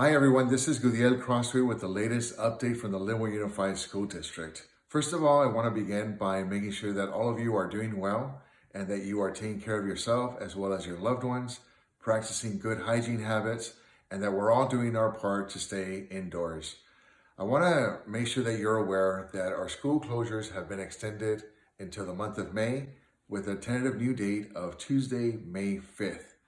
Hi everyone, this is Gudiel Crosthwaite with the latest update from the Lynwood Unified School District. First of all, I want to begin by making sure that all of you are doing well and that you are taking care of yourself as well as your loved ones, practicing good hygiene habits, and that we're all doing our part to stay indoors. I want to make sure that you're aware that our school closures have been extended until the month of May with a tentative new date of Tuesday, May 5th.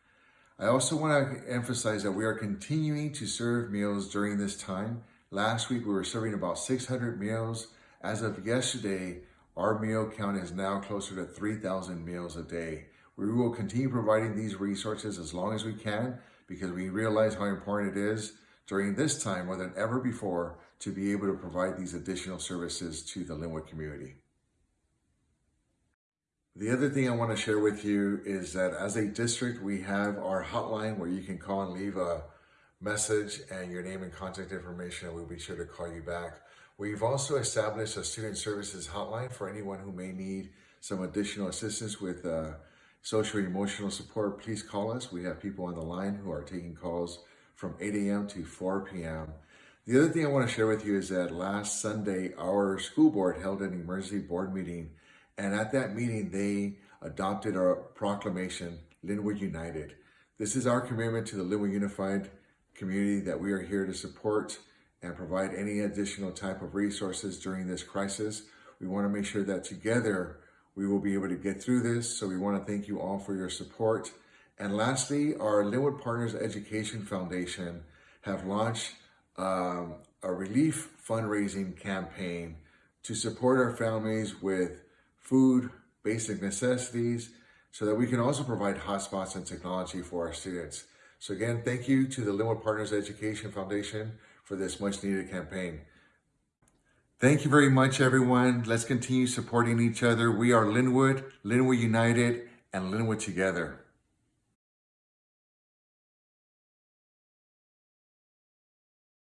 I also want to emphasize that we are continuing to serve meals during this time. Last week, we were serving about 600 meals. As of yesterday, our meal count is now closer to 3,000 meals a day. We will continue providing these resources as long as we can because we realize how important it is during this time more than ever before to be able to provide these additional services to the Lynwood community. The other thing I want to share with you is that as a district, we have our hotline where you can call and leave a message and your name and contact information, and we'll be sure to call you back. We've also established a student services hotline for anyone who may need some additional assistance with uh, social emotional support. Please call us. We have people on the line who are taking calls from 8 a.m. to 4 p.m. The other thing I want to share with you is that last Sunday, our school board held an emergency board meeting and at that meeting, they adopted our proclamation, Lynwood United. This is our commitment to the Lynwood Unified community that we are here to support and provide any additional type of resources during this crisis. We want to make sure that together we will be able to get through this. So we want to thank you all for your support. And lastly, our Lynwood Partners Education Foundation have launched um, a relief fundraising campaign to support our families with food, basic necessities, so that we can also provide hotspots and technology for our students. So again, thank you to the Lynwood Partners Education Foundation for this much needed campaign. Thank you very much, everyone. Let's continue supporting each other. We are Lynwood, Lynwood United, and Lynwood Together.